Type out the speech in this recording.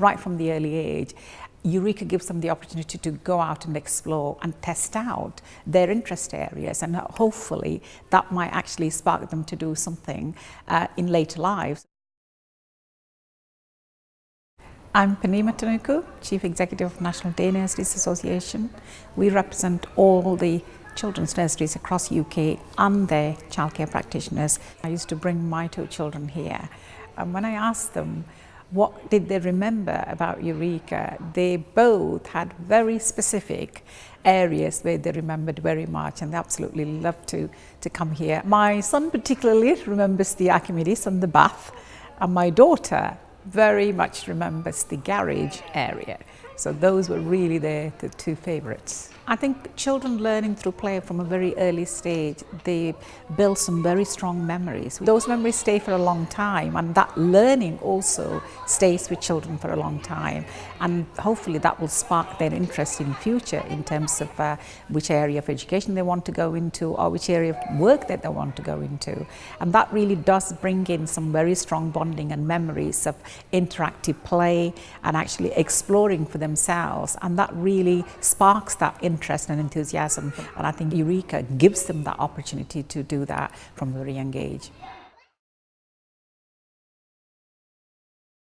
right from the early age, Eureka gives them the opportunity to go out and explore and test out their interest areas and hopefully that might actually spark them to do something uh, in later lives. I'm Purnima Tanuku, Chief Executive of National Day Nurseries Association. We represent all the children's nurseries across UK and their childcare practitioners. I used to bring my two children here and when I asked them what did they remember about Eureka? They both had very specific areas where they remembered very much and they absolutely loved to, to come here. My son particularly remembers the Archimedes and the bath and my daughter very much remembers the garage area. So those were really the, the two favourites. I think children learning through play from a very early stage, they build some very strong memories. Those memories stay for a long time and that learning also stays with children for a long time and hopefully that will spark their interest in future in terms of uh, which area of education they want to go into or which area of work that they want to go into. And that really does bring in some very strong bonding and memories of interactive play and actually exploring for themselves and that really sparks that interest and enthusiasm. And I think Eureka gives them that opportunity to do that from a very young age.